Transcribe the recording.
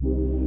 you.